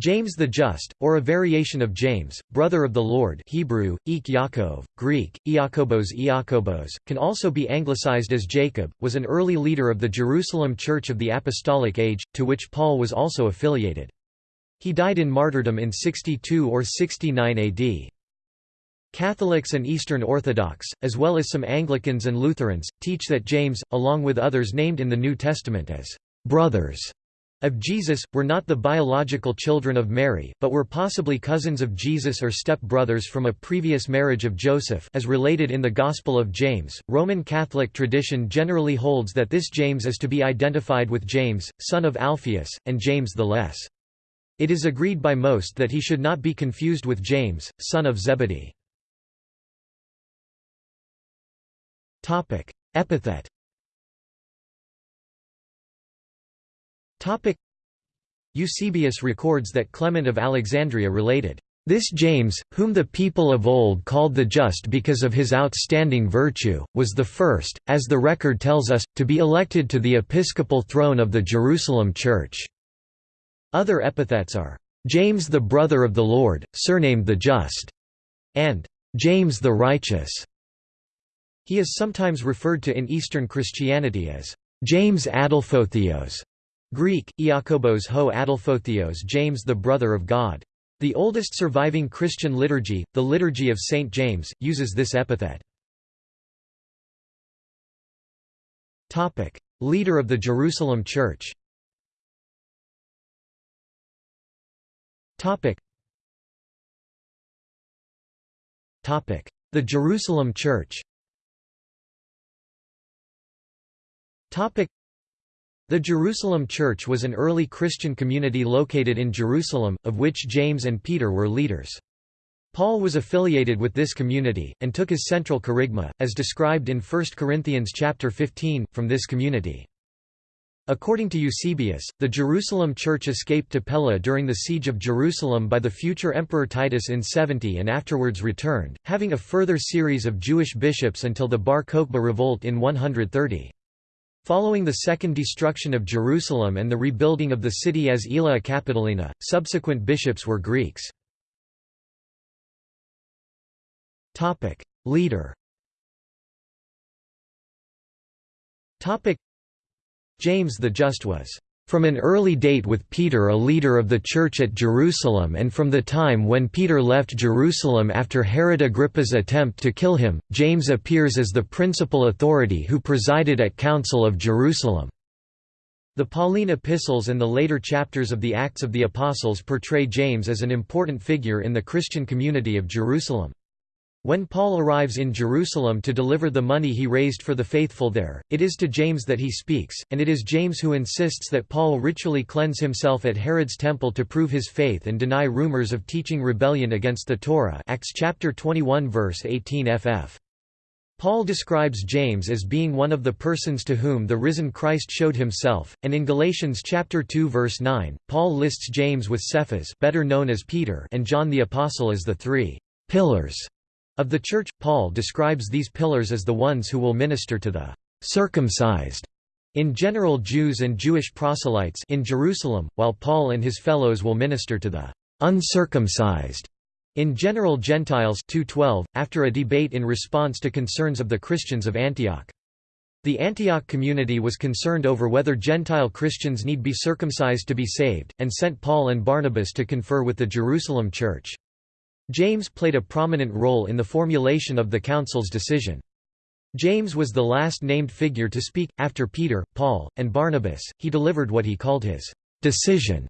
James the Just, or a variation of James, brother of the Lord Hebrew, Ik Yaakov, Greek, Iakobos Iakobos, can also be anglicized as Jacob, was an early leader of the Jerusalem Church of the Apostolic Age, to which Paul was also affiliated. He died in martyrdom in 62 or 69 AD. Catholics and Eastern Orthodox, as well as some Anglicans and Lutherans, teach that James, along with others named in the New Testament as brothers of Jesus, were not the biological children of Mary, but were possibly cousins of Jesus or step-brothers from a previous marriage of Joseph as related in the Gospel of James. Roman Catholic tradition generally holds that this James is to be identified with James, son of Alphaeus, and James the Less. It is agreed by most that he should not be confused with James, son of Zebedee. Epithet Eusebius records that Clement of Alexandria related, "...this James, whom the people of old called the just because of his outstanding virtue, was the first, as the record tells us, to be elected to the episcopal throne of the Jerusalem Church." Other epithets are, "...James the brother of the Lord, surnamed the Just," and "...James the Righteous." He is sometimes referred to in Eastern Christianity as James Adelphotheos, Greek, Iakobos ho Adelphotheos James the brother of God. The oldest surviving Christian liturgy, the Liturgy of St. James, uses this epithet. Leader of the Jerusalem Church The Jerusalem Church the Jerusalem Church was an early Christian community located in Jerusalem, of which James and Peter were leaders. Paul was affiliated with this community, and took his central kerygma, as described in 1 Corinthians chapter 15, from this community. According to Eusebius, the Jerusalem church escaped to Pella during the siege of Jerusalem by the future Emperor Titus in 70 and afterwards returned, having a further series of Jewish bishops until the Bar Kokhba revolt in 130. Following the second destruction of Jerusalem and the rebuilding of the city as Aelia Capitolina, subsequent bishops were Greeks. Leader James the Just was from an early date with Peter a leader of the Church at Jerusalem and from the time when Peter left Jerusalem after Herod Agrippa's attempt to kill him, James appears as the principal authority who presided at Council of Jerusalem. The Pauline epistles and the later chapters of the Acts of the Apostles portray James as an important figure in the Christian community of Jerusalem. When Paul arrives in Jerusalem to deliver the money he raised for the faithful there, it is to James that he speaks, and it is James who insists that Paul ritually cleanse himself at Herod's temple to prove his faith and deny rumors of teaching rebellion against the Torah Acts chapter 21 verse 18 ff. Paul describes James as being one of the persons to whom the risen Christ showed himself, and in Galatians chapter 2 verse 9, Paul lists James with Cephas better known as Peter and John the Apostle as the three «pillars» Of the Church, Paul describes these pillars as the ones who will minister to the circumcised in general Jews and Jewish proselytes in Jerusalem, while Paul and his fellows will minister to the uncircumcised in general Gentiles 212, after a debate in response to concerns of the Christians of Antioch. The Antioch community was concerned over whether Gentile Christians need be circumcised to be saved, and sent Paul and Barnabas to confer with the Jerusalem church. James played a prominent role in the formulation of the Council's decision. James was the last named figure to speak. After Peter, Paul, and Barnabas, he delivered what he called his decision.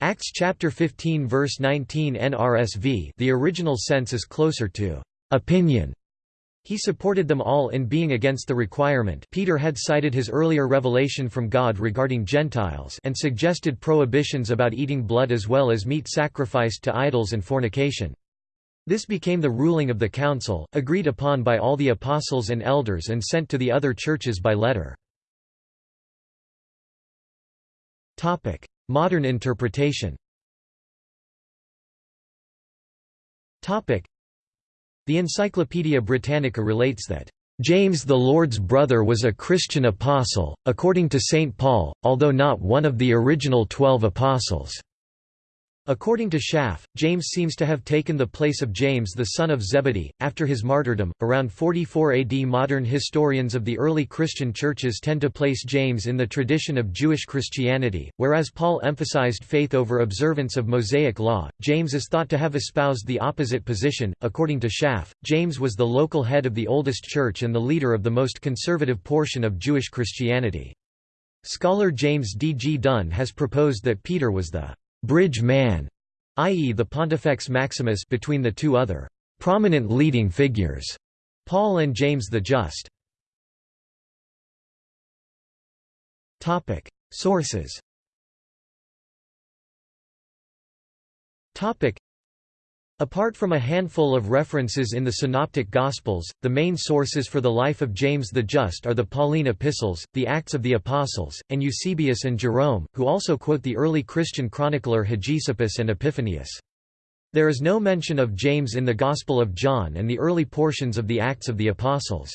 Acts chapter 15 verse 19 NRSV the original sense is closer to opinion. He supported them all in being against the requirement Peter had cited his earlier revelation from God regarding Gentiles and suggested prohibitions about eating blood as well as meat sacrificed to idols and fornication. This became the ruling of the council, agreed upon by all the apostles and elders and sent to the other churches by letter. Modern interpretation The Encyclopaedia Britannica relates that James the Lord's brother was a Christian apostle, according to St. Paul, although not one of the original twelve apostles. According to Schaff, James seems to have taken the place of James the son of Zebedee, after his martyrdom. Around 44 AD, modern historians of the early Christian churches tend to place James in the tradition of Jewish Christianity, whereas Paul emphasized faith over observance of Mosaic law. James is thought to have espoused the opposite position. According to Schaff, James was the local head of the oldest church and the leader of the most conservative portion of Jewish Christianity. Scholar James D. G. Dunn has proposed that Peter was the bridge man, i.e. the Pontifex Maximus between the two other prominent leading figures, Paul and James the Just. Topic: Sources. Topic: Apart from a handful of references in the Synoptic Gospels, the main sources for the life of James the Just are the Pauline epistles, the Acts of the Apostles, and Eusebius and Jerome, who also quote the early Christian chronicler Hegesippus and Epiphanius. There is no mention of James in the Gospel of John and the early portions of the Acts of the Apostles.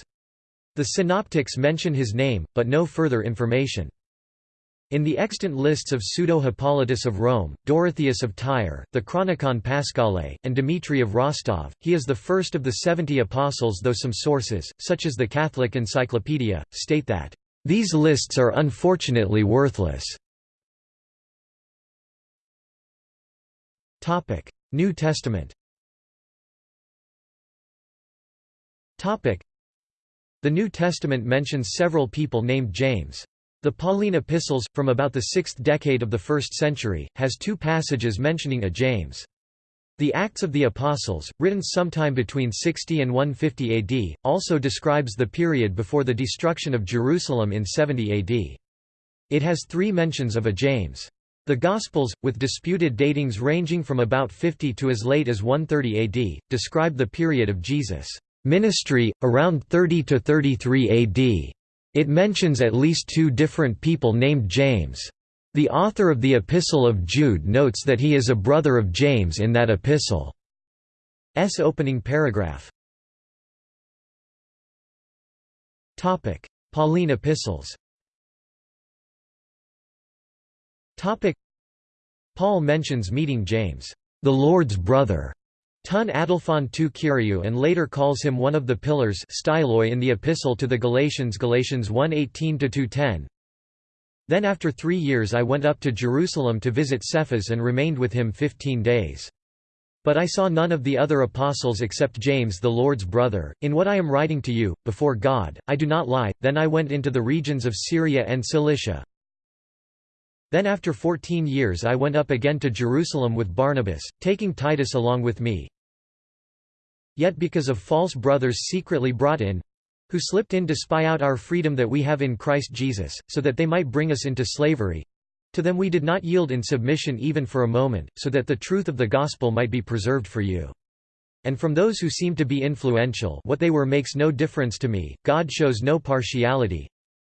The Synoptics mention his name, but no further information. In the extant lists of Pseudo-Hippolytus of Rome, Dorotheus of Tyre, the Chronicon Paschale, and Dimitri of Rostov, he is the first of the seventy apostles though some sources, such as the Catholic Encyclopedia, state that, "...these lists are unfortunately worthless." New Testament The New Testament mentions several people named James. The Pauline epistles, from about the 6th decade of the 1st century, has two passages mentioning a James. The Acts of the Apostles, written sometime between 60 and 150 AD, also describes the period before the destruction of Jerusalem in 70 AD. It has three mentions of a James. The Gospels, with disputed datings ranging from about 50 to as late as 130 AD, describe the period of Jesus' ministry, around 30 to 33 AD. It mentions at least two different people named James. The author of the Epistle of Jude notes that he is a brother of James in that epistle's opening paragraph. Pauline epistles. Paul mentions meeting James, the Lord's brother, Tun Adelphon tu Kyriou and later calls him one of the pillars in the Epistle to the Galatians Galatians 1:18-2:10. Then after three years I went up to Jerusalem to visit Cephas and remained with him fifteen days. But I saw none of the other apostles except James the Lord's brother. In what I am writing to you, before God, I do not lie. Then I went into the regions of Syria and Cilicia. Then after fourteen years I went up again to Jerusalem with Barnabas, taking Titus along with me. Yet because of false brothers secretly brought in, who slipped in to spy out our freedom that we have in Christ Jesus, so that they might bring us into slavery, to them we did not yield in submission even for a moment, so that the truth of the gospel might be preserved for you. And from those who seem to be influential what they were makes no difference to me, God shows no partiality,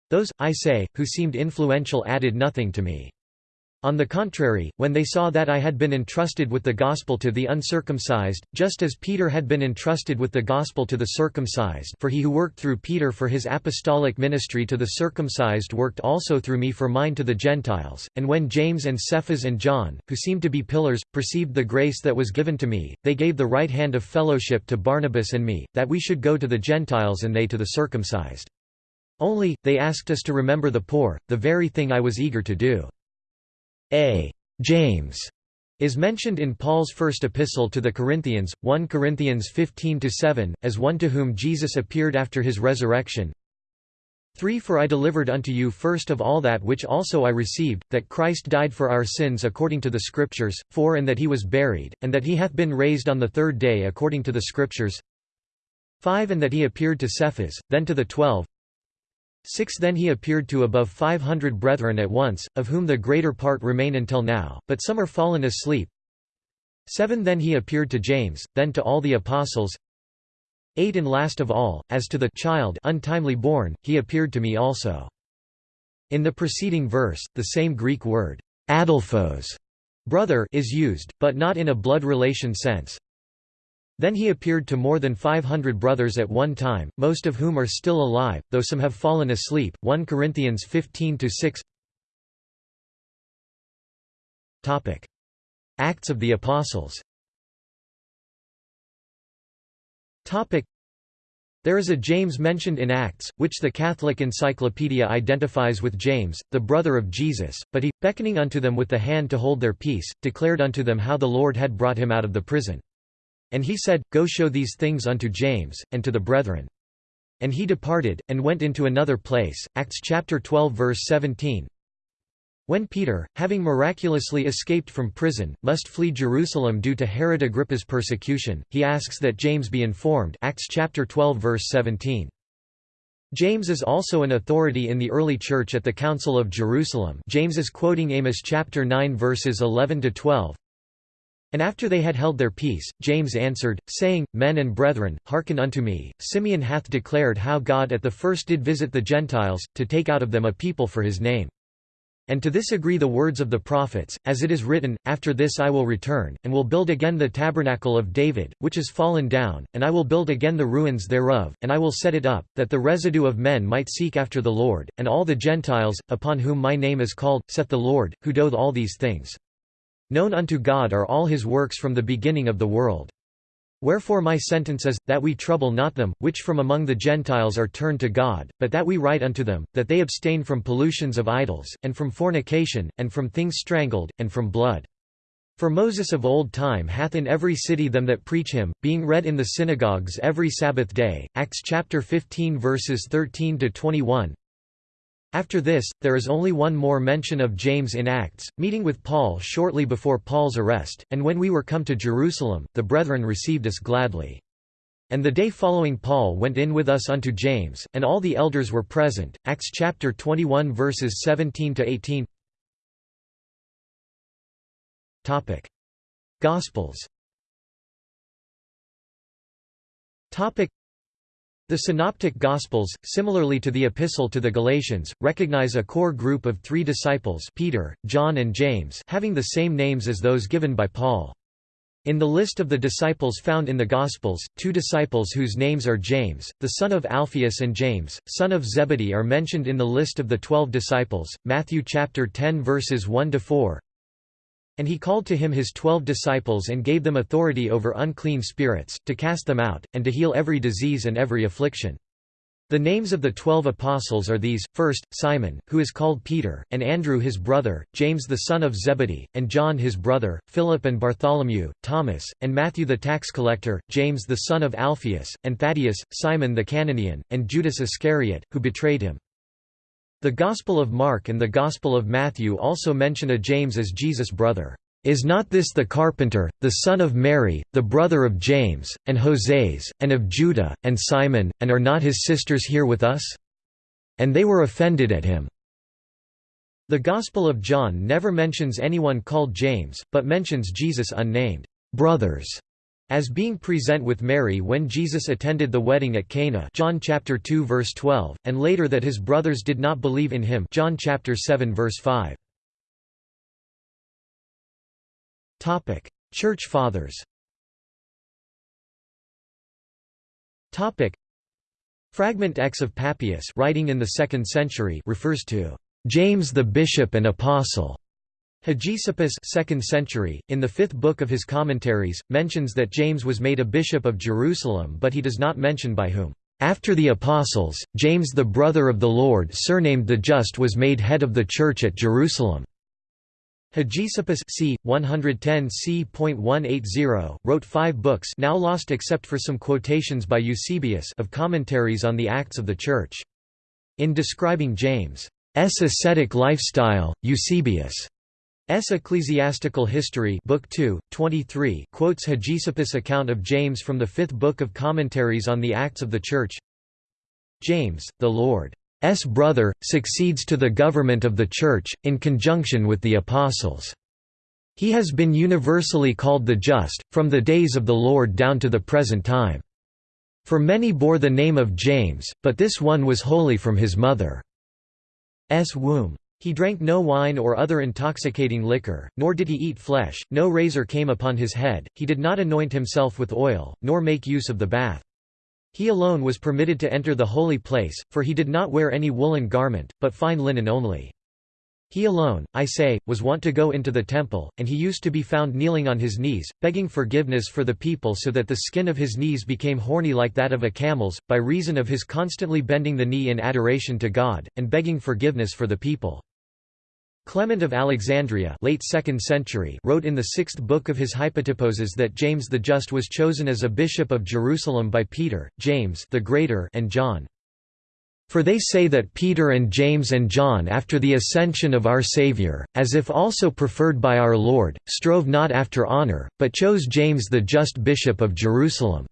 those, I say, who seemed influential added nothing to me. On the contrary, when they saw that I had been entrusted with the gospel to the uncircumcised, just as Peter had been entrusted with the gospel to the circumcised for he who worked through Peter for his apostolic ministry to the circumcised worked also through me for mine to the Gentiles, and when James and Cephas and John, who seemed to be pillars, perceived the grace that was given to me, they gave the right hand of fellowship to Barnabas and me, that we should go to the Gentiles and they to the circumcised. Only, they asked us to remember the poor, the very thing I was eager to do. A. James is mentioned in Paul's first epistle to the Corinthians, 1 Corinthians 15–7, as one to whom Jesus appeared after his resurrection. 3 For I delivered unto you first of all that which also I received, that Christ died for our sins according to the Scriptures, 4 And that he was buried, and that he hath been raised on the third day according to the Scriptures 5 And that he appeared to Cephas, then to the twelve 6 Then he appeared to above five hundred brethren at once, of whom the greater part remain until now, but some are fallen asleep. 7 Then he appeared to James, then to all the apostles. 8 And last of all, as to the child untimely born, he appeared to me also. In the preceding verse, the same Greek word, adelphos, brother is used, but not in a blood relation sense. Then he appeared to more than 500 brothers at one time, most of whom are still alive, though some have fallen asleep. 1 Corinthians 15 6. Topic: Acts of the Apostles Topic: there is a James mentioned in Acts, which the Catholic Encyclopedia identifies with James, the brother of Jesus, but he, beckoning unto them with the hand to hold their peace, declared unto them how the Lord had brought him out of the prison. And he said, Go show these things unto James, and to the brethren. And he departed, and went into another place. Acts chapter 12 verse 17 when Peter, having miraculously escaped from prison, must flee Jerusalem due to Herod Agrippa's persecution, he asks that James be informed Acts chapter 12 verse 17. James is also an authority in the early church at the Council of Jerusalem James is quoting Amos chapter 9 verses 11–12, and after they had held their peace, James answered, saying, Men and brethren, hearken unto me, Simeon hath declared how God at the first did visit the Gentiles, to take out of them a people for his name. And to this agree the words of the prophets, as it is written, After this I will return, and will build again the tabernacle of David, which is fallen down, and I will build again the ruins thereof, and I will set it up, that the residue of men might seek after the Lord, and all the Gentiles, upon whom my name is called, saith the Lord, who doth all these things. Known unto God are all his works from the beginning of the world. Wherefore my sentence is, that we trouble not them, which from among the Gentiles are turned to God, but that we write unto them, that they abstain from pollutions of idols, and from fornication, and from things strangled, and from blood. For Moses of old time hath in every city them that preach him, being read in the synagogues every Sabbath day. Acts chapter 15 verses 13 to 21. After this, there is only one more mention of James in Acts, meeting with Paul shortly before Paul's arrest, and when we were come to Jerusalem, the brethren received us gladly. And the day following Paul went in with us unto James, and all the elders were present. Acts chapter 21 verses 17 to 18. Topic: Gospels. Topic: the Synoptic Gospels, similarly to the Epistle to the Galatians, recognize a core group of three disciples Peter, John and James having the same names as those given by Paul. In the list of the disciples found in the Gospels, two disciples whose names are James, the son of Alphaeus and James, son of Zebedee are mentioned in the list of the twelve disciples, Matthew chapter 10 verses 1–4, and he called to him his twelve disciples and gave them authority over unclean spirits, to cast them out, and to heal every disease and every affliction. The names of the twelve apostles are these, first, Simon, who is called Peter, and Andrew his brother, James the son of Zebedee, and John his brother, Philip and Bartholomew, Thomas, and Matthew the tax collector, James the son of Alphaeus, and Thaddeus, Simon the Cananean, and Judas Iscariot, who betrayed him. The Gospel of Mark and the Gospel of Matthew also mention a James as Jesus' brother. Is not this the carpenter, the son of Mary, the brother of James, and Joses, and of Judah, and Simon, and are not his sisters here with us? And they were offended at him. The Gospel of John never mentions anyone called James, but mentions Jesus unnamed brothers as being present with Mary when Jesus attended the wedding at Cana John chapter 2 verse 12 and later that his brothers did not believe in him John chapter 7 verse 5 Topic Church Fathers. Topic Fragment X of Papias writing in the 2nd century refers to James the bishop and apostle Hegesippus 2nd century, in the fifth book of his commentaries, mentions that James was made a bishop of Jerusalem but he does not mention by whom. After the Apostles, James the brother of the Lord surnamed the Just was made head of the Church at Jerusalem. Hegesippus c. 110 c.180, wrote five books now lost except for some quotations by Eusebius of commentaries on the Acts of the Church. In describing James' ascetic lifestyle, Eusebius'. Ecclesiastical History Book 2, 23 quotes Hegesippus' account of James from the fifth book of Commentaries on the Acts of the Church James, the Lord's brother, succeeds to the government of the Church, in conjunction with the Apostles. He has been universally called the Just, from the days of the Lord down to the present time. For many bore the name of James, but this one was holy from his mother's womb. He drank no wine or other intoxicating liquor, nor did he eat flesh, no razor came upon his head, he did not anoint himself with oil, nor make use of the bath. He alone was permitted to enter the holy place, for he did not wear any woolen garment, but fine linen only. He alone, I say, was wont to go into the temple, and he used to be found kneeling on his knees, begging forgiveness for the people so that the skin of his knees became horny like that of a camel's, by reason of his constantly bending the knee in adoration to God, and begging forgiveness for the people. Clement of Alexandria late 2nd century wrote in the sixth book of his Hypotyposes that James the Just was chosen as a bishop of Jerusalem by Peter, James the Greater and John. For they say that Peter and James and John after the ascension of our Saviour, as if also preferred by our Lord, strove not after honour, but chose James the just bishop of Jerusalem."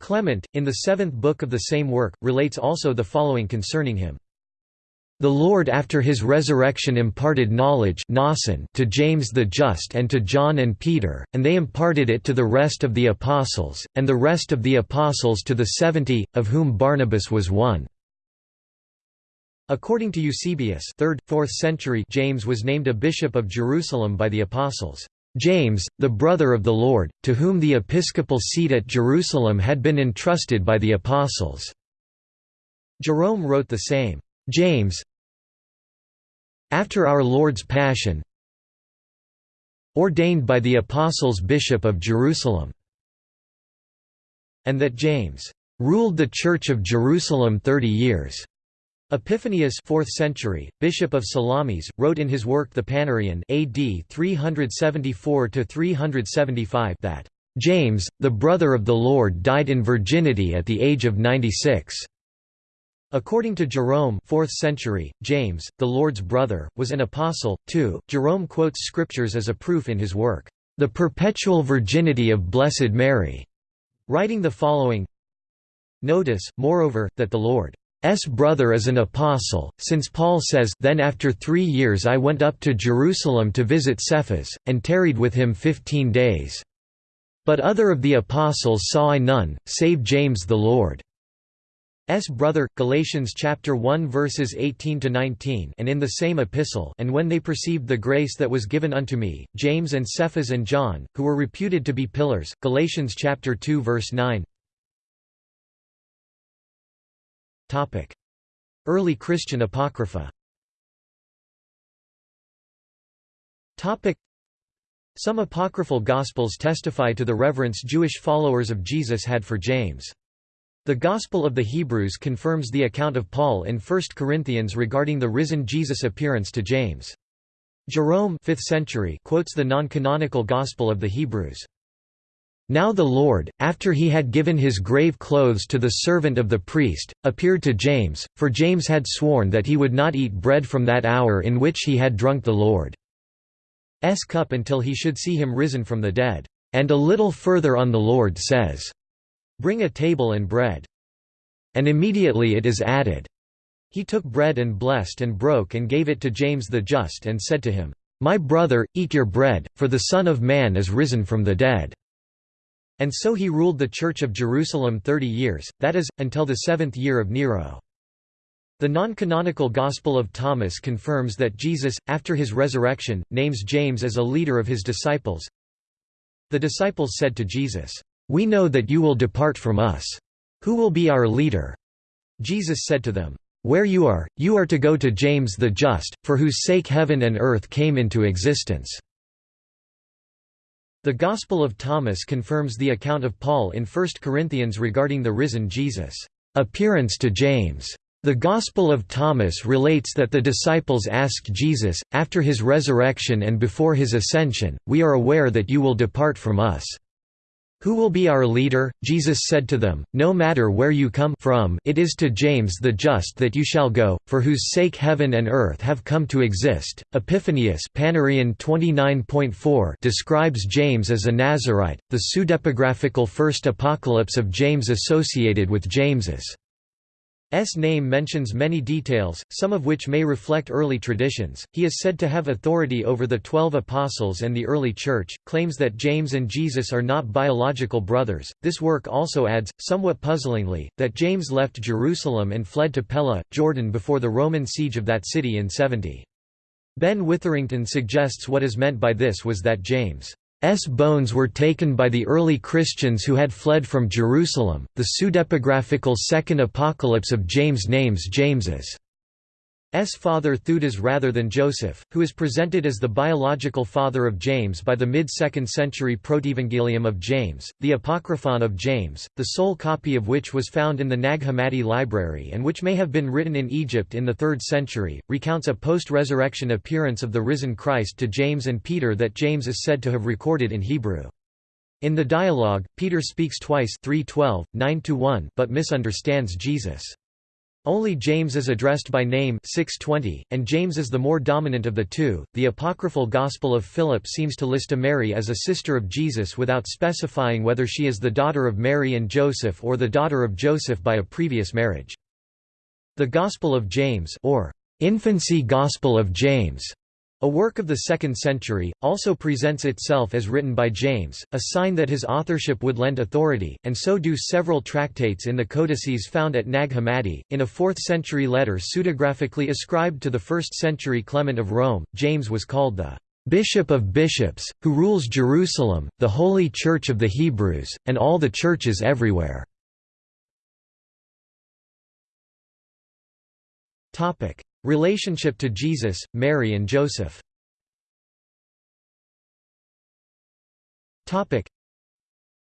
Clement, in the seventh book of the same work, relates also the following concerning him. The Lord after his resurrection imparted knowledge to James the Just and to John and Peter, and they imparted it to the rest of the apostles, and the rest of the apostles to the seventy, of whom Barnabas was one." According to Eusebius 3rd, 4th century James was named a bishop of Jerusalem by the apostles. James, the brother of the Lord, to whom the episcopal seat at Jerusalem had been entrusted by the apostles." Jerome wrote the same. James, after our Lord's Passion ordained by the Apostles Bishop of Jerusalem and that James ruled the Church of Jerusalem thirty years. Epiphanius 4th century, Bishop of Salamis, wrote in his work The Panarion AD 374–375 that, "...James, the brother of the Lord died in virginity at the age of 96." According to Jerome 4th century, James, the Lord's brother, was an apostle, too. Jerome quotes scriptures as a proof in his work, The Perpetual Virginity of Blessed Mary, writing the following Notice, moreover, that the Lord's brother is an apostle, since Paul says Then after three years I went up to Jerusalem to visit Cephas, and tarried with him fifteen days. But other of the apostles saw I none, save James the Lord. S. Brother Galatians chapter 1 verses 18 to 19 and in the same epistle and when they perceived the grace that was given unto me James and Cephas and John who were reputed to be pillars Galatians chapter 2 verse 9 Topic. Early Christian apocrypha. Topic. Some apocryphal gospels testify to the reverence Jewish followers of Jesus had for James the Gospel of the Hebrews confirms the account of Paul in 1 Corinthians regarding the risen Jesus' appearance to James. Jerome 5th century quotes the non-canonical Gospel of the Hebrews. Now the Lord, after he had given his grave clothes to the servant of the priest, appeared to James, for James had sworn that he would not eat bread from that hour in which he had drunk the Lord's cup until he should see him risen from the dead. And a little further on the Lord says, Bring a table and bread. And immediately it is added. He took bread and blessed and broke and gave it to James the Just and said to him, My brother, eat your bread, for the Son of Man is risen from the dead. And so he ruled the Church of Jerusalem thirty years, that is, until the seventh year of Nero. The non-canonical Gospel of Thomas confirms that Jesus, after his resurrection, names James as a leader of his disciples. The disciples said to Jesus, we know that you will depart from us. Who will be our leader? Jesus said to them, Where you are, you are to go to James the Just, for whose sake heaven and earth came into existence." The Gospel of Thomas confirms the account of Paul in 1 Corinthians regarding the risen Jesus' appearance to James. The Gospel of Thomas relates that the disciples asked Jesus, after his resurrection and before his ascension, We are aware that you will depart from us. Who will be our leader? Jesus said to them, No matter where you come from it is to James the Just that you shall go, for whose sake heaven and earth have come to exist. Epiphanius Panarion 29.4 describes James as a Nazarite, the pseudepigraphical first apocalypse of James associated with James's S name mentions many details, some of which may reflect early traditions. He is said to have authority over the Twelve Apostles and the early Church, claims that James and Jesus are not biological brothers. This work also adds, somewhat puzzlingly, that James left Jerusalem and fled to Pella, Jordan before the Roman siege of that city in 70. Ben Witherington suggests what is meant by this was that James S bones were taken by the early Christians who had fled from Jerusalem. The pseudepigraphical Second Apocalypse of James names James's father Theudas rather than Joseph, who is presented as the biological father of James by the mid-2nd century Protevangelium of James, the Apocryphon of James, the sole copy of which was found in the Nag Hammadi library and which may have been written in Egypt in the 3rd century, recounts a post-resurrection appearance of the risen Christ to James and Peter that James is said to have recorded in Hebrew. In the dialogue, Peter speaks twice 3:12, 9 but misunderstands Jesus. Only James is addressed by name 620, and James is the more dominant of the two. The apocryphal Gospel of Philip seems to list a Mary as a sister of Jesus without specifying whether she is the daughter of Mary and Joseph or the daughter of Joseph by a previous marriage. The Gospel of James or Infancy Gospel of James a work of the 2nd century, also presents itself as written by James, a sign that his authorship would lend authority, and so do several tractates in the codices found at Nag Hammadi. In a 4th century letter pseudographically ascribed to the 1st century Clement of Rome, James was called the Bishop of Bishops, who rules Jerusalem, the holy church of the Hebrews, and all the churches everywhere. Relationship to Jesus, Mary and Joseph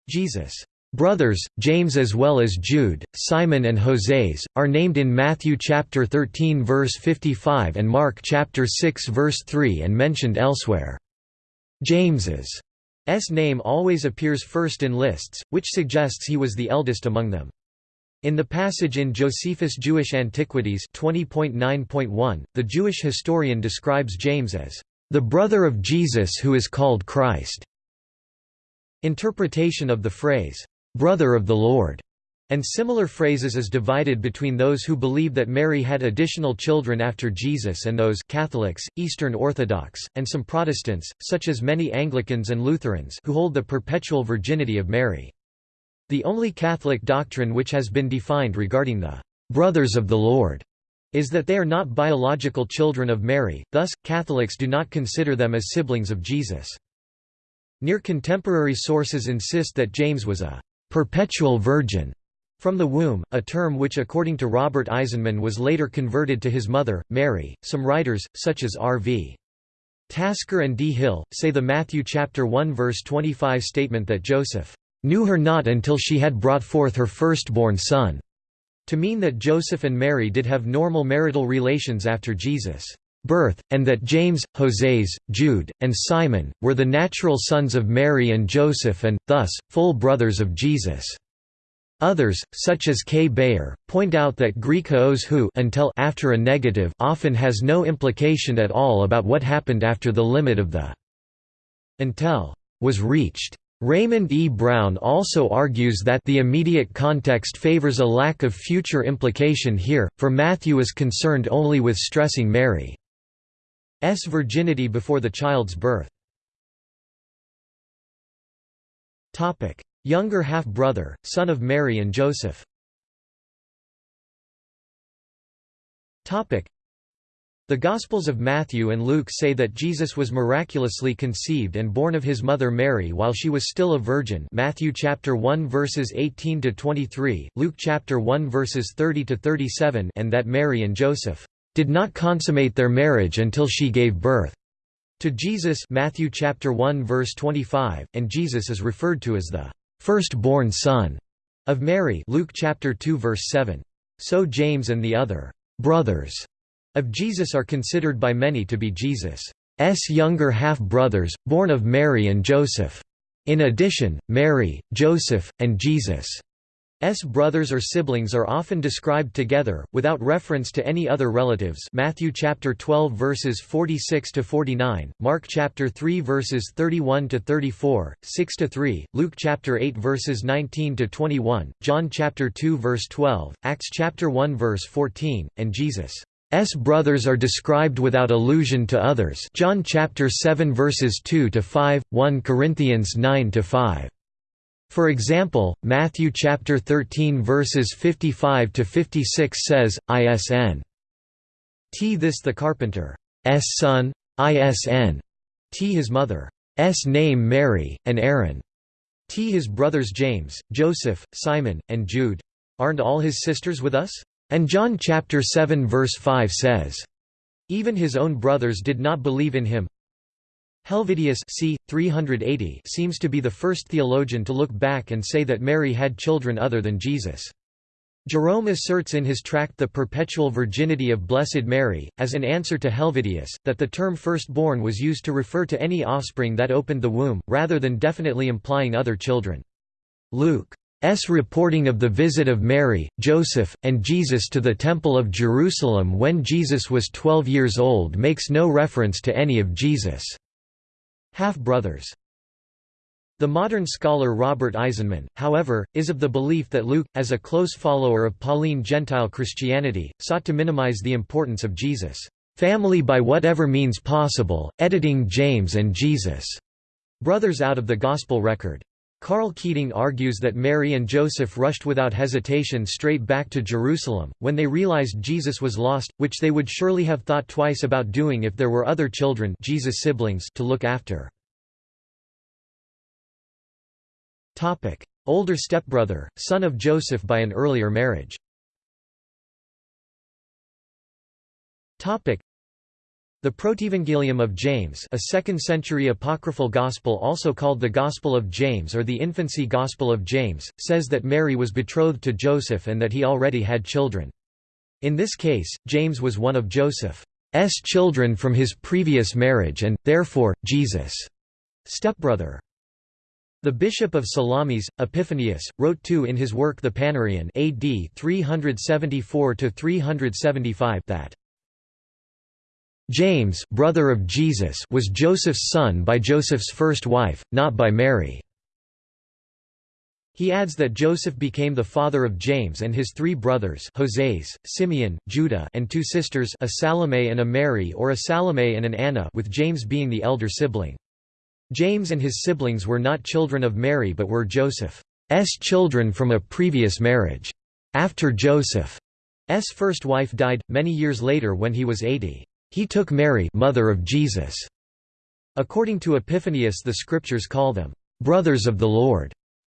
Jesus' brothers, James as well as Jude, Simon and Hoseas, are named in Matthew chapter 13 verse 55 and Mark chapter 6 verse 3 and mentioned elsewhere. James's S name always appears first in lists, which suggests he was the eldest among them. In the passage in Josephus' Jewish Antiquities 20.9.1, the Jewish historian describes James as the brother of Jesus who is called Christ. Interpretation of the phrase, brother of the Lord, and similar phrases is divided between those who believe that Mary had additional children after Jesus and those Catholics, Eastern Orthodox, and some Protestants, such as many Anglicans and Lutherans who hold the perpetual virginity of Mary. The only Catholic doctrine which has been defined regarding the «brothers of the Lord» is that they are not biological children of Mary, thus, Catholics do not consider them as siblings of Jesus. Near contemporary sources insist that James was a «perpetual virgin» from the womb, a term which according to Robert Eisenman was later converted to his mother, Mary. Some writers, such as R.V. Tasker and D. Hill, say the Matthew chapter 1 verse 25 statement that Joseph knew her not until she had brought forth her firstborn son, to mean that Joseph and Mary did have normal marital relations after Jesus' birth, and that James, Hoseas, Jude, and Simon, were the natural sons of Mary and Joseph and, thus, full brothers of Jesus. Others, such as K. Bayer, point out that Greek hoos who until after a negative often has no implication at all about what happened after the limit of the until was reached. Raymond E. Brown also argues that the immediate context favors a lack of future implication here, for Matthew is concerned only with stressing Mary's virginity before the child's birth. Younger half-brother, son of Mary and Joseph the Gospels of Matthew and Luke say that Jesus was miraculously conceived and born of his mother Mary while she was still a virgin Matthew chapter 1 verses 18 to 23, Luke chapter 1 verses 30 to 37 and that Mary and Joseph did not consummate their marriage until she gave birth to Jesus Matthew chapter 1 verse 25 and Jesus is referred to as the firstborn son of Mary Luke chapter 2 verse 7. So James and the other brothers of Jesus are considered by many to be Jesus' younger half-brothers, born of Mary and Joseph. In addition, Mary, Joseph, and Jesus' brothers or siblings are often described together, without reference to any other relatives Matthew chapter 12 verses 46 to 49, Mark chapter 3 verses 31 to 34, 6 to 3, Luke chapter 8 verses 19 to 21, John chapter 2 verse 12, Acts chapter 1 verse 14, and Jesus' S brothers are described without allusion to others. John chapter 7 verses 2 to 5, 1 Corinthians 9 to 5. For example, Matthew chapter 13 verses 55 to 56 says, "Isn T this the carpenter, S son, Isn T his mother, S name Mary, and Aaron T his brothers James, Joseph, Simon, and Jude. Aren't all his sisters with us? And John chapter 7 verse 5 says, Even his own brothers did not believe in him. Helvidius c. 380 seems to be the first theologian to look back and say that Mary had children other than Jesus. Jerome asserts in his tract The Perpetual Virginity of Blessed Mary, as an answer to Helvidius, that the term firstborn was used to refer to any offspring that opened the womb, rather than definitely implying other children. Luke S. reporting of the visit of Mary, Joseph, and Jesus to the Temple of Jerusalem when Jesus was 12 years old makes no reference to any of Jesus' half-brothers. The modern scholar Robert Eisenman, however, is of the belief that Luke, as a close follower of Pauline Gentile Christianity, sought to minimize the importance of Jesus' family by whatever means possible, editing James and Jesus' brothers out of the Gospel record. Karl Keating argues that Mary and Joseph rushed without hesitation straight back to Jerusalem, when they realized Jesus was lost, which they would surely have thought twice about doing if there were other children Jesus siblings to look after. Older stepbrother, son of Joseph by an earlier marriage the Protevangelium of James a 2nd-century apocryphal gospel also called the Gospel of James or the Infancy Gospel of James, says that Mary was betrothed to Joseph and that he already had children. In this case, James was one of Joseph's children from his previous marriage and, therefore, Jesus' stepbrother. The bishop of Salamis, Epiphanius, wrote too in his work The Panarion AD 374 that James brother of Jesus was Joseph's son by Joseph's first wife, not by Mary. He adds that Joseph became the father of James and his three brothers Hoseas, Simeon, Judah and two sisters a Salome and a Mary or a Salome and an Anna with James being the elder sibling. James and his siblings were not children of Mary but were Joseph's children from a previous marriage. After Joseph's first wife died, many years later when he was 80, he took Mary mother of Jesus. According to Epiphanius the scriptures call them, "...brothers of the Lord."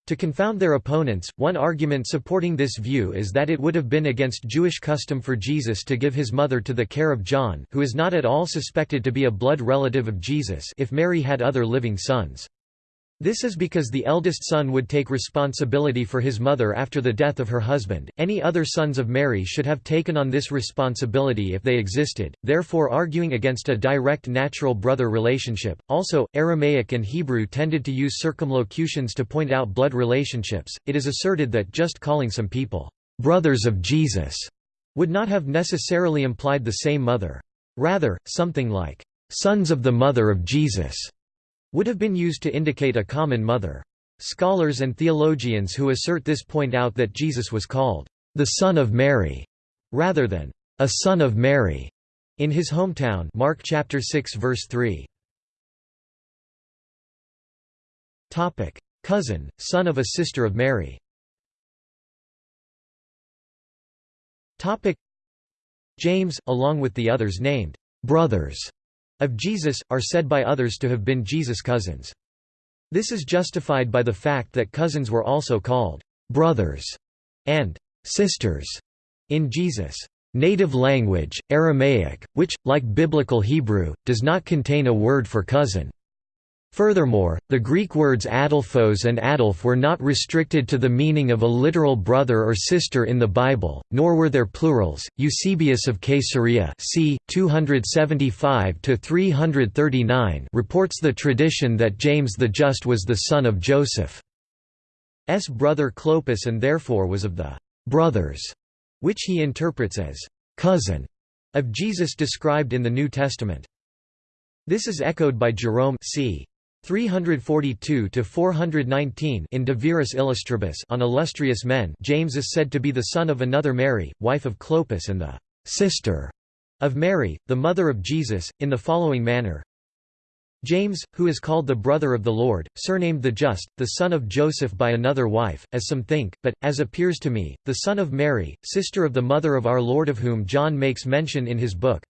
To confound their opponents, one argument supporting this view is that it would have been against Jewish custom for Jesus to give his mother to the care of John who is not at all suspected to be a blood relative of Jesus if Mary had other living sons. This is because the eldest son would take responsibility for his mother after the death of her husband. Any other sons of Mary should have taken on this responsibility if they existed, therefore arguing against a direct natural brother relationship. Also, Aramaic and Hebrew tended to use circumlocutions to point out blood relationships. It is asserted that just calling some people brothers of Jesus would not have necessarily implied the same mother. Rather, something like sons of the mother of Jesus would have been used to indicate a common mother. Scholars and theologians who assert this point out that Jesus was called the Son of Mary, rather than a Son of Mary, in his hometown Mark chapter 6 verse 3. Topic: Cousin, son of a sister of Mary. Topic: James, along with the others named brothers of Jesus, are said by others to have been Jesus' cousins. This is justified by the fact that cousins were also called brothers and sisters in Jesus' native language, Aramaic, which, like Biblical Hebrew, does not contain a word for cousin. Furthermore, the Greek words adelphos and adelph were not restricted to the meaning of a literal brother or sister in the Bible, nor were their plurals. Eusebius of Caesarea c. 275 to 339, reports the tradition that James the Just was the son of Joseph's brother Clopas and therefore was of the «brothers», which he interprets as «cousin» of Jesus described in the New Testament. This is echoed by Jerome c. 342 to 419 in De Viris Illustribus on illustrious men. James is said to be the son of another Mary, wife of Clopas and the sister of Mary, the mother of Jesus, in the following manner. James, who is called the brother of the Lord, surnamed the Just, the son of Joseph by another wife, as some think, but, as appears to me, the son of Mary, sister of the mother of our Lord of whom John makes mention in his book,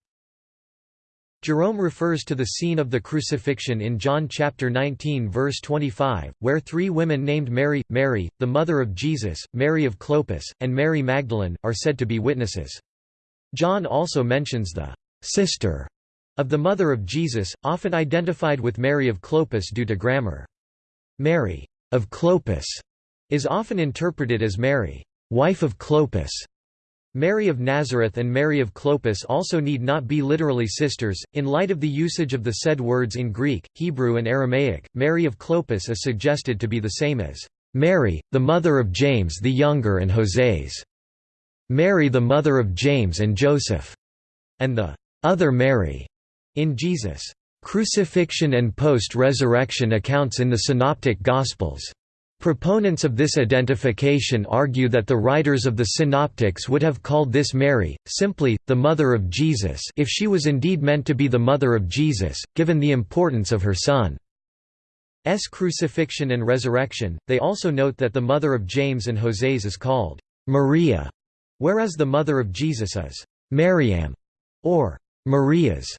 Jerome refers to the scene of the crucifixion in John chapter 19 verse 25, where three women named Mary, Mary, the mother of Jesus, Mary of Clopas, and Mary Magdalene, are said to be witnesses. John also mentions the sister of the mother of Jesus, often identified with Mary of Clopas due to grammar. Mary of Clopas is often interpreted as Mary, wife of Clopas. Mary of Nazareth and Mary of Clopas also need not be literally sisters. In light of the usage of the said words in Greek, Hebrew, and Aramaic, Mary of Clopas is suggested to be the same as Mary, the mother of James the Younger and Hoseas, Mary the mother of James and Joseph, and the other Mary in Jesus' crucifixion and post-resurrection accounts in the Synoptic Gospels. Proponents of this identification argue that the writers of the Synoptics would have called this Mary, simply, the mother of Jesus if she was indeed meant to be the mother of Jesus, given the importance of her son's crucifixion and resurrection. They also note that the mother of James and Hoseas is called Maria, whereas the mother of Jesus is Mariam, or Marias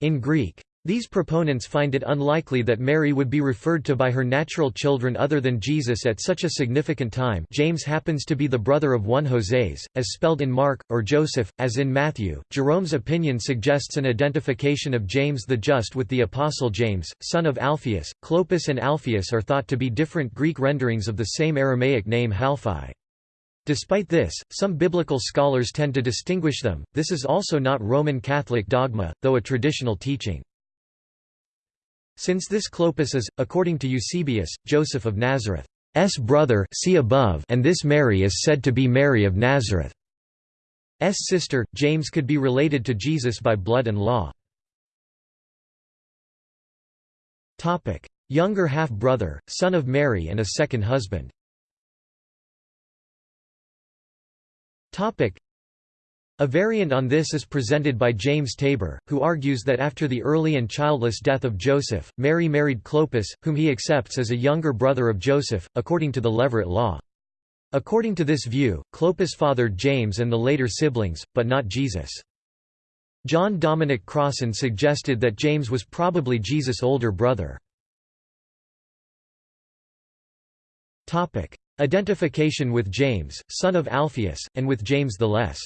in Greek. These proponents find it unlikely that Mary would be referred to by her natural children other than Jesus at such a significant time James happens to be the brother of one Hoseas, as spelled in Mark, or Joseph, as in Matthew. Jerome's opinion suggests an identification of James the Just with the Apostle James, son of Alphaeus. Clopas and Alphaeus are thought to be different Greek renderings of the same Aramaic name Halphi. Despite this, some biblical scholars tend to distinguish them. This is also not Roman Catholic dogma, though a traditional teaching. Since this Clopas is, according to Eusebius, Joseph of Nazareth's brother see above and this Mary is said to be Mary of Nazareth's sister, James could be related to Jesus by blood and law. Younger half-brother, son of Mary and a second husband a variant on this is presented by James Tabor, who argues that after the early and childless death of Joseph, Mary married Clopas, whom he accepts as a younger brother of Joseph, according to the Levirate law. According to this view, Clopas fathered James and the later siblings, but not Jesus. John Dominic Crossan suggested that James was probably Jesus' older brother. Identification with James, son of Alphaeus, and with James the Less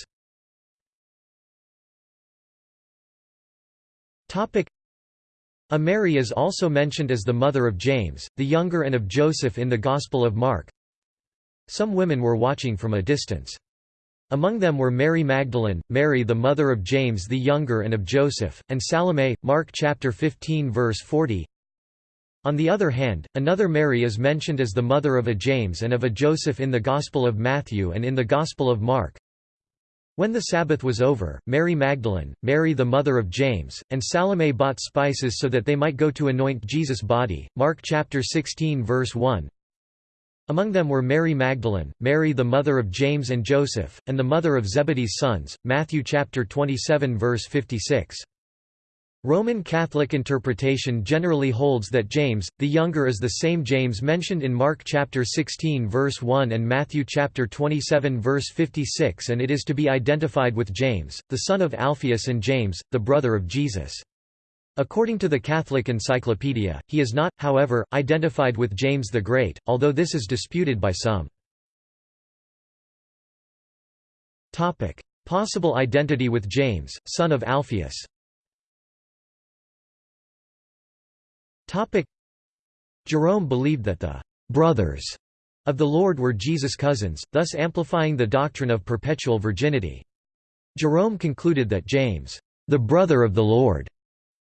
A Mary is also mentioned as the mother of James, the younger and of Joseph in the Gospel of Mark. Some women were watching from a distance. Among them were Mary Magdalene, Mary the mother of James the younger and of Joseph, and Salome, Mark chapter 15 verse 40. On the other hand, another Mary is mentioned as the mother of a James and of a Joseph in the Gospel of Matthew and in the Gospel of Mark. When the Sabbath was over, Mary Magdalene, Mary the mother of James, and Salome bought spices so that they might go to anoint Jesus' body. Mark chapter 16 verse 1. Among them were Mary Magdalene, Mary the mother of James and Joseph, and the mother of Zebedee's sons. Matthew chapter 27 verse 56. Roman Catholic interpretation generally holds that James, the younger is the same James mentioned in Mark chapter 16 verse 1 and Matthew chapter 27 verse 56 and it is to be identified with James, the son of Alphaeus and James, the brother of Jesus. According to the Catholic Encyclopedia, he is not, however, identified with James the Great, although this is disputed by some. Possible identity with James, son of Alphaeus Jerome believed that the «brothers» of the Lord were Jesus' cousins, thus amplifying the doctrine of perpetual virginity. Jerome concluded that James, the brother of the Lord,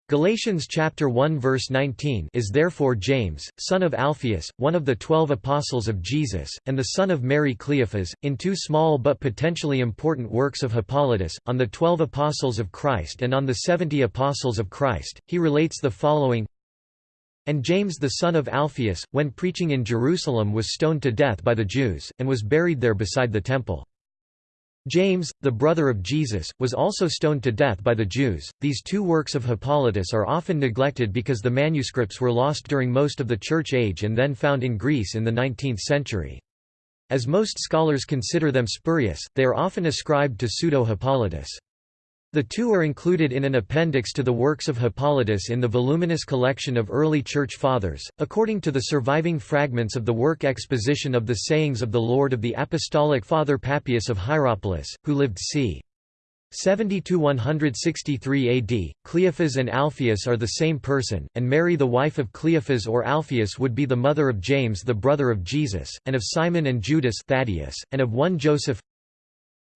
Galatians chapter 1 verse 19 is therefore James, son of Alphaeus, one of the twelve apostles of Jesus, and the son of Mary Cleophas, in two small but potentially important works of Hippolytus, on the twelve apostles of Christ and on the seventy apostles of Christ, he relates the following and James the son of Alphaeus, when preaching in Jerusalem was stoned to death by the Jews, and was buried there beside the temple. James, the brother of Jesus, was also stoned to death by the Jews. These two works of Hippolytus are often neglected because the manuscripts were lost during most of the Church Age and then found in Greece in the 19th century. As most scholars consider them spurious, they are often ascribed to Pseudo-Hippolytus. The two are included in an appendix to the works of Hippolytus in the voluminous collection of early Church Fathers, according to the surviving fragments of the work Exposition of the Sayings of the Lord of the Apostolic Father Papias of Hierapolis, who lived c. 70–163 AD, Cleophas and Alphaeus are the same person, and Mary the wife of Cleophas or Alphaeus would be the mother of James the brother of Jesus, and of Simon and Judas Thaddeus, and of one Joseph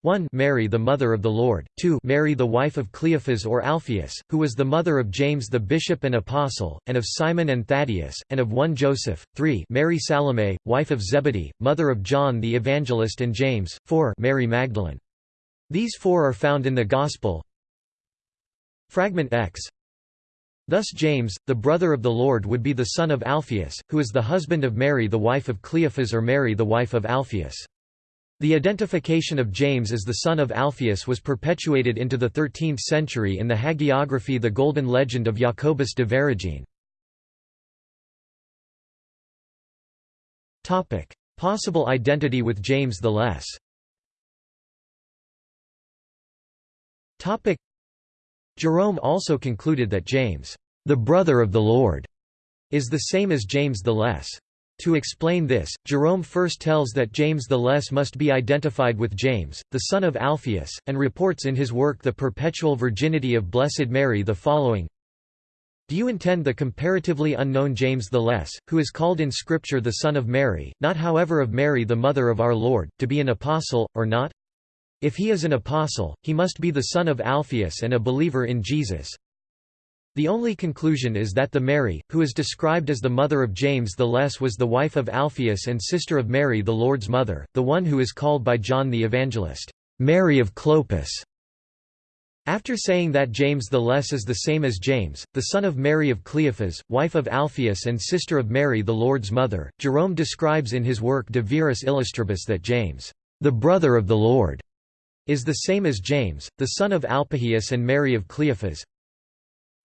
1 Mary the mother of the Lord, 2 Mary the wife of Cleophas or Alphaeus, who was the mother of James the bishop and apostle, and of Simon and Thaddeus, and of one Joseph, 3 Mary Salome, wife of Zebedee, mother of John the evangelist and James, 4 Mary Magdalene. These four are found in the Gospel. Fragment X Thus James, the brother of the Lord would be the son of Alphaeus, who is the husband of Mary the wife of Cleophas or Mary the wife of Alphaeus. The identification of James as the son of Alphaeus was perpetuated into the 13th century in the hagiography The Golden Legend of Jacobus de Voragine. Possible identity with James the Less Jerome also concluded that James, the brother of the Lord, is the same as James the Less. To explain this, Jerome first tells that James the Less must be identified with James, the son of Alphaeus, and reports in his work The Perpetual Virginity of Blessed Mary the following Do you intend the comparatively unknown James the Less, who is called in Scripture the son of Mary, not however of Mary the mother of our Lord, to be an apostle, or not? If he is an apostle, he must be the son of Alphaeus and a believer in Jesus. The only conclusion is that the Mary, who is described as the mother of James the Less was the wife of Alphaeus and sister of Mary the Lord's mother, the one who is called by John the Evangelist, Mary of Clopas. After saying that James the Less is the same as James, the son of Mary of Cleophas, wife of Alphaeus and sister of Mary the Lord's mother, Jerome describes in his work De Viris Illustribus that James, the brother of the Lord, is the same as James, the son of Alphaeus and Mary of Cleophas,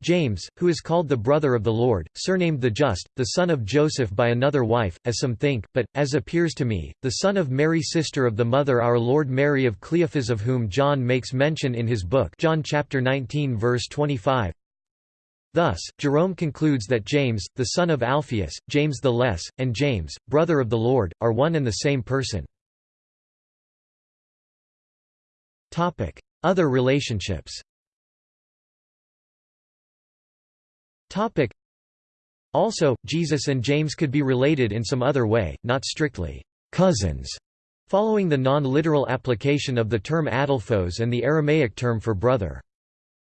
James, who is called the brother of the Lord, surnamed the Just, the son of Joseph by another wife, as some think, but, as appears to me, the son of Mary sister of the mother our Lord Mary of Cleophas of whom John makes mention in his book John chapter 19 verse 25. Thus, Jerome concludes that James, the son of Alphaeus, James the Less, and James, brother of the Lord, are one and the same person. Other relationships Also, Jesus and James could be related in some other way, not strictly cousins, following the non-literal application of the term adelphos and the Aramaic term for brother.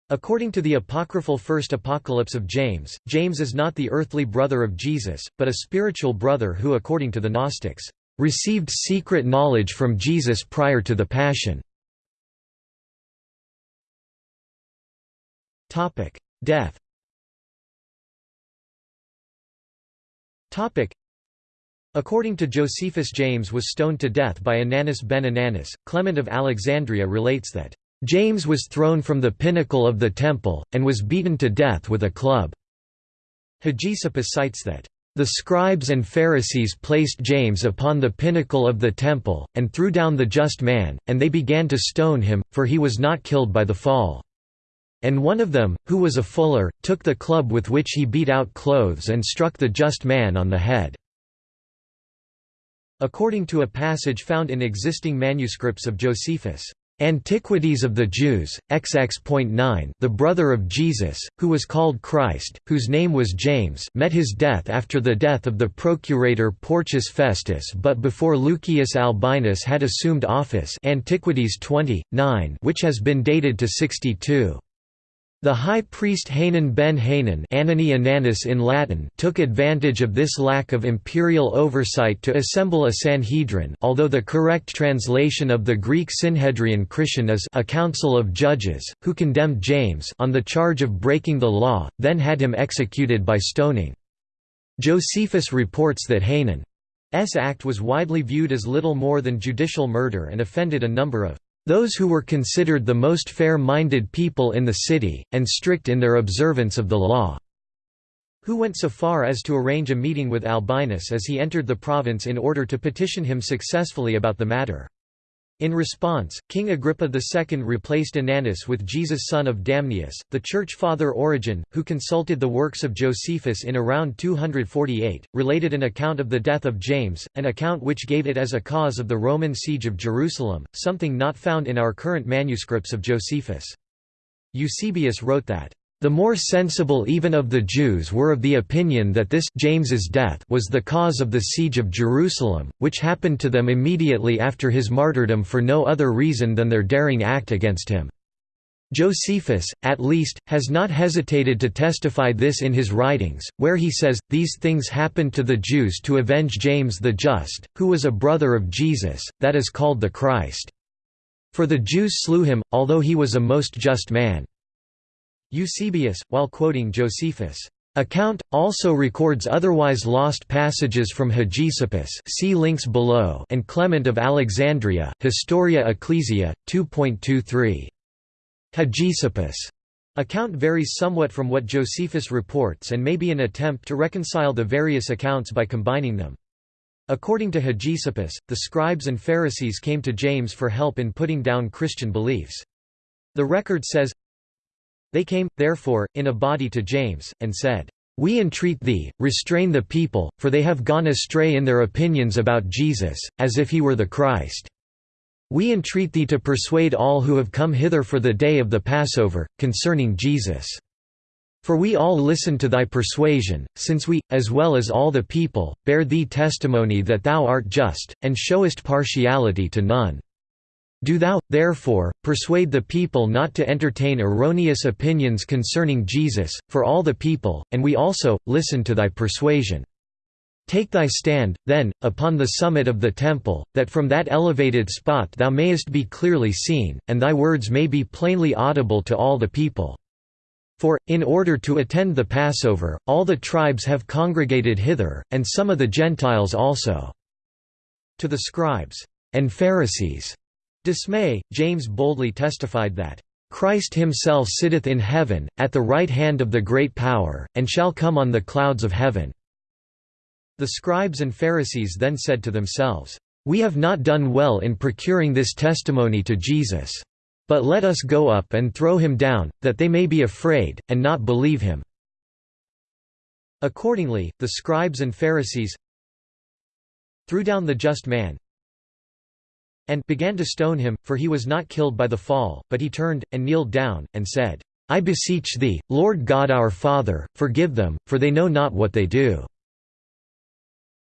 According to the apocryphal First Apocalypse of James, James is not the earthly brother of Jesus, but a spiritual brother who according to the Gnostics, received secret knowledge from Jesus prior to the Passion. Death According to Josephus James was stoned to death by Ananus ben Ananus, Clement of Alexandria relates that, "...James was thrown from the pinnacle of the temple, and was beaten to death with a club." Hegesippus cites that, "...the scribes and Pharisees placed James upon the pinnacle of the temple, and threw down the just man, and they began to stone him, for he was not killed by the fall." And one of them, who was a fuller, took the club with which he beat out clothes and struck the just man on the head." According to a passage found in existing manuscripts of Josephus' Antiquities of the Jews, XX.9 the brother of Jesus, who was called Christ, whose name was James met his death after the death of the procurator Porcius Festus but before Lucius Albinus had assumed office Antiquities 20, 9 which has been dated to 62. The high priest Hanan ben Hanan in Latin took advantage of this lack of imperial oversight to assemble a Sanhedrin although the correct translation of the Greek Synhedrion kriton is a council of judges, who condemned James on the charge of breaking the law, then had him executed by stoning. Josephus reports that Hanan's act was widely viewed as little more than judicial murder and offended a number of those who were considered the most fair-minded people in the city, and strict in their observance of the law, who went so far as to arrange a meeting with Albinus as he entered the province in order to petition him successfully about the matter. In response, King Agrippa II replaced Ananus with Jesus son of Damnius. The church father Origen, who consulted the works of Josephus in around 248, related an account of the death of James, an account which gave it as a cause of the Roman siege of Jerusalem, something not found in our current manuscripts of Josephus. Eusebius wrote that the more sensible even of the Jews were of the opinion that this James's death was the cause of the siege of Jerusalem, which happened to them immediately after his martyrdom for no other reason than their daring act against him. Josephus, at least, has not hesitated to testify this in his writings, where he says, These things happened to the Jews to avenge James the Just, who was a brother of Jesus, that is called the Christ. For the Jews slew him, although he was a most just man. Eusebius, while quoting Josephus' account, also records otherwise lost passages from Hegesippus see links below and Clement of Alexandria, Historia Ecclesia, 2.23. Hegesippus' account varies somewhat from what Josephus reports and may be an attempt to reconcile the various accounts by combining them. According to Hegesippus, the scribes and Pharisees came to James for help in putting down Christian beliefs. The record says, they came, therefore, in a body to James, and said, We entreat thee, restrain the people, for they have gone astray in their opinions about Jesus, as if he were the Christ. We entreat thee to persuade all who have come hither for the day of the Passover, concerning Jesus. For we all listen to thy persuasion, since we, as well as all the people, bear thee testimony that thou art just, and showest partiality to none. Do thou, therefore, persuade the people not to entertain erroneous opinions concerning Jesus, for all the people, and we also, listen to thy persuasion. Take thy stand, then, upon the summit of the temple, that from that elevated spot thou mayest be clearly seen, and thy words may be plainly audible to all the people. For, in order to attend the Passover, all the tribes have congregated hither, and some of the Gentiles also. To the scribes and Pharisees Dismay, James boldly testified that, "...Christ himself sitteth in heaven, at the right hand of the great power, and shall come on the clouds of heaven." The scribes and Pharisees then said to themselves, "We have not done well in procuring this testimony to Jesus. But let us go up and throw him down, that they may be afraid, and not believe him." Accordingly, the scribes and Pharisees threw down the just man, and began to stone him, for he was not killed by the fall, but he turned, and kneeled down, and said, I beseech thee, Lord God our Father, forgive them, for they know not what they do.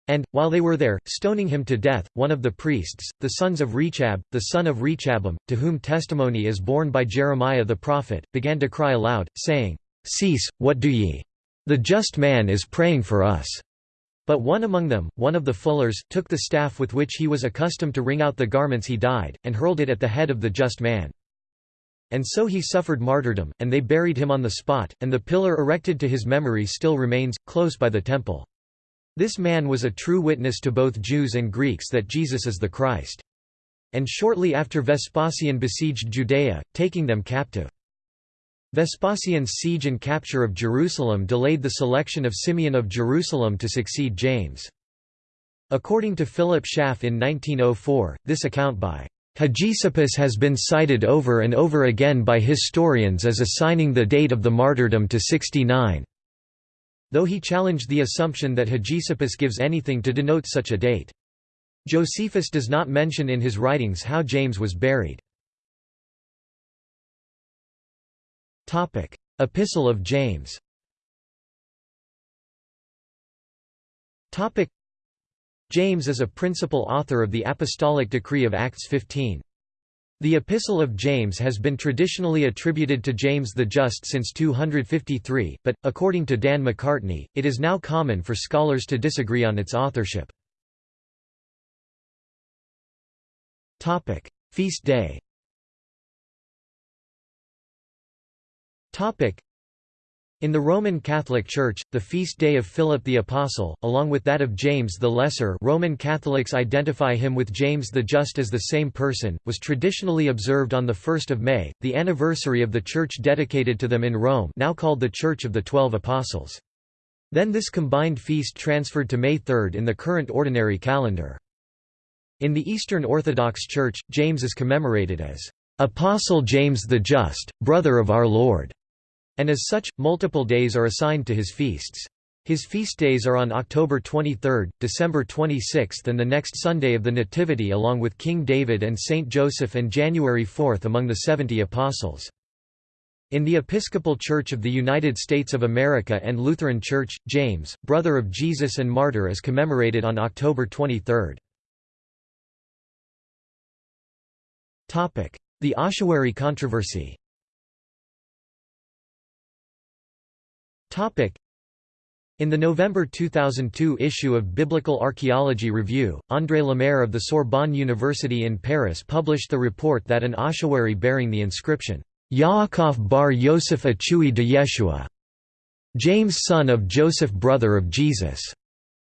And, while they were there, stoning him to death, one of the priests, the sons of Rechab, the son of Rechabim, to whom testimony is borne by Jeremiah the prophet, began to cry aloud, saying, Cease, what do ye? The just man is praying for us. But one among them, one of the fullers, took the staff with which he was accustomed to wring out the garments he dyed, and hurled it at the head of the just man. And so he suffered martyrdom, and they buried him on the spot, and the pillar erected to his memory still remains, close by the temple. This man was a true witness to both Jews and Greeks that Jesus is the Christ. And shortly after Vespasian besieged Judea, taking them captive. Vespasian's siege and capture of Jerusalem delayed the selection of Simeon of Jerusalem to succeed James. According to Philip Schaff in 1904, this account by Hegesippus has been cited over and over again by historians as assigning the date of the martyrdom to 69. Though he challenged the assumption that Hegesippus gives anything to denote such a date. Josephus does not mention in his writings how James was buried. Topic: Epistle of James. Topic: James is a principal author of the apostolic decree of Acts 15. The Epistle of James has been traditionally attributed to James the Just since 253, but, according to Dan McCartney, it is now common for scholars to disagree on its authorship. Feast day In the Roman Catholic Church, the feast day of Philip the Apostle, along with that of James the Lesser Roman Catholics identify him with James the Just as the same person, was traditionally observed on 1 May, the anniversary of the church dedicated to them in Rome now called the Church of the Twelve Apostles. Then this combined feast transferred to May 3 in the current ordinary calendar. In the Eastern Orthodox Church, James is commemorated as Apostle James the Just, brother of our Lord, and as such, multiple days are assigned to his feasts. His feast days are on October 23, December 26 and the next Sunday of the Nativity along with King David and Saint Joseph and January 4 among the Seventy Apostles. In the Episcopal Church of the United States of America and Lutheran Church, James, brother of Jesus and martyr is commemorated on October 23. The ossuary controversy in the November 2002 issue of Biblical Archaeology Review, André Lemaire of the Sorbonne University in Paris published the report that an ossuary bearing the inscription, Yaakov bar Yosef Achui de Yeshua, James son of Joseph brother of Jesus,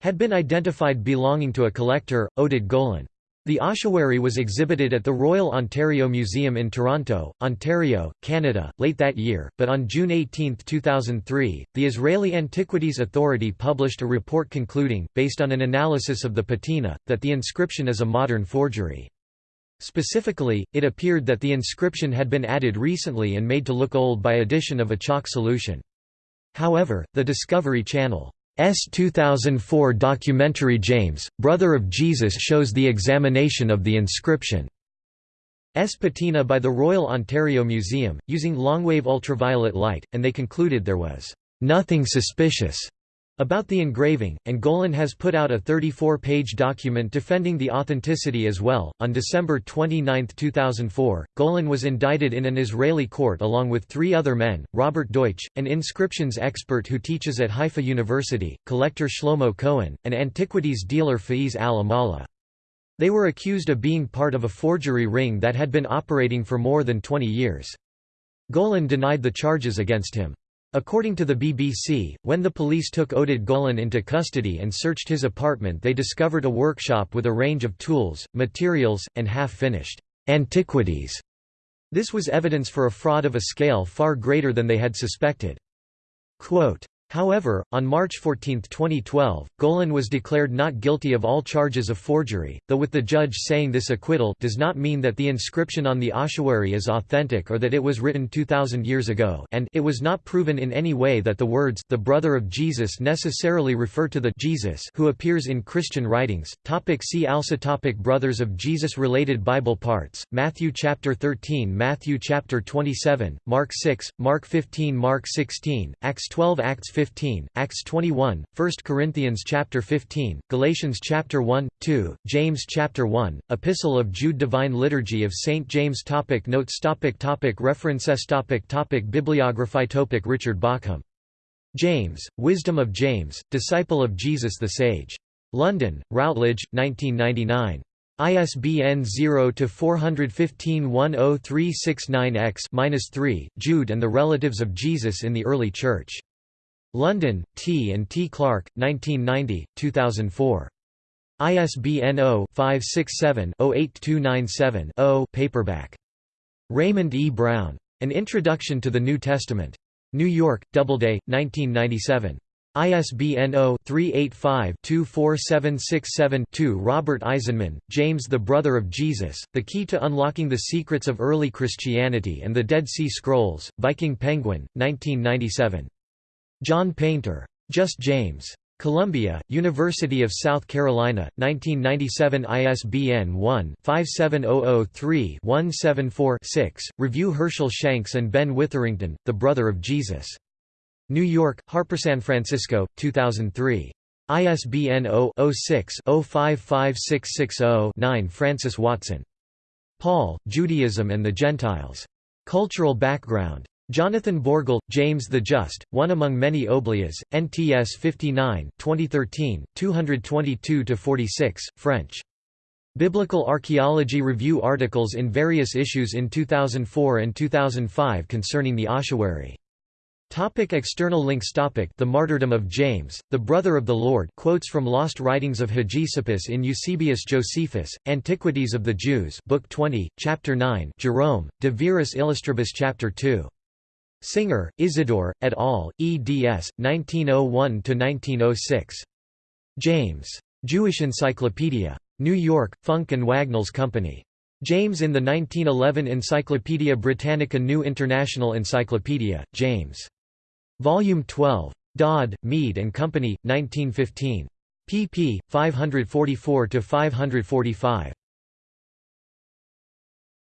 had been identified belonging to a collector, Oded Golan. The ossuary was exhibited at the Royal Ontario Museum in Toronto, Ontario, Canada, late that year, but on June 18, 2003, the Israeli Antiquities Authority published a report concluding, based on an analysis of the patina, that the inscription is a modern forgery. Specifically, it appeared that the inscription had been added recently and made to look old by addition of a chalk solution. However, the Discovery Channel S. 2004 documentary James, Brother of Jesus shows the examination of the inscription. S. Patina by the Royal Ontario Museum, using longwave ultraviolet light, and they concluded there was nothing suspicious about the engraving, and Golan has put out a 34-page document defending the authenticity as well. On December 29, 2004, Golan was indicted in an Israeli court along with three other men: Robert Deutsch, an inscriptions expert who teaches at Haifa University, collector Shlomo Cohen, and antiquities dealer Faiz al-Amala. They were accused of being part of a forgery ring that had been operating for more than 20 years. Golan denied the charges against him. According to the BBC, when the police took Oded Golan into custody and searched his apartment they discovered a workshop with a range of tools, materials, and half-finished antiquities. This was evidence for a fraud of a scale far greater than they had suspected. Quote, However, on March 14, 2012, Golan was declared not guilty of all charges of forgery, though with the judge saying this acquittal does not mean that the inscription on the ossuary is authentic or that it was written 2,000 years ago and it was not proven in any way that the words the brother of Jesus necessarily refer to the Jesus who appears in Christian writings. Topic see also topic Brothers of Jesus Related Bible parts, Matthew chapter 13 Matthew chapter 27, Mark 6, Mark 15 Mark 16, Acts 12 Acts 15, Acts 21, 1 Corinthians chapter 15, Galatians chapter 1, 2, James chapter 1, Epistle of Jude Divine Liturgy of St. James topic Notes topic topic References topic topic Bibliography topic Richard Bauckham. James, Wisdom of James, Disciple of Jesus the Sage. London, Routledge, 1999. ISBN 0-415-10369-X-3, Jude and the Relatives of Jesus in the Early Church. London, T. and T. Clark, 1990, 2004. ISBN 0-567-08297-0 paperback. Raymond E. Brown. An Introduction to the New Testament. New York, Doubleday, 1997. ISBN 0-385-24767-2 Robert Eisenman, James the Brother of Jesus, The Key to Unlocking the Secrets of Early Christianity and the Dead Sea Scrolls, Viking Penguin, 1997. John Painter. Just James. Columbia, University of South Carolina, 1997 ISBN 1-57003-174-6. Review Herschel Shanks and Ben Witherington, The Brother of Jesus. New York, Harper San Francisco, 2003. ISBN 0-06-055660-9 Francis Watson. Paul, Judaism and the Gentiles. Cultural Background. Jonathan Bourgault, James the Just, one among many Oblias, NTS 59 2013, 222–46, French. Biblical Archaeology Review articles in various issues in 2004 and 2005 concerning the ossuary. Topic external links topic The martyrdom of James, the brother of the Lord quotes from Lost Writings of Hegesippus in Eusebius Josephus, Antiquities of the Jews Book 20, Chapter 9 Jerome, De Viris Illustribus Chapter 2 Singer, Isidore, et al., eds. 1901–1906. James. Jewish Encyclopedia. New York, Funk and Wagnalls Company. James in the 1911 Encyclopaedia Britannica New International Encyclopedia, James. Volume 12. Dodd, Mead and Company, 1915. pp. 544–545.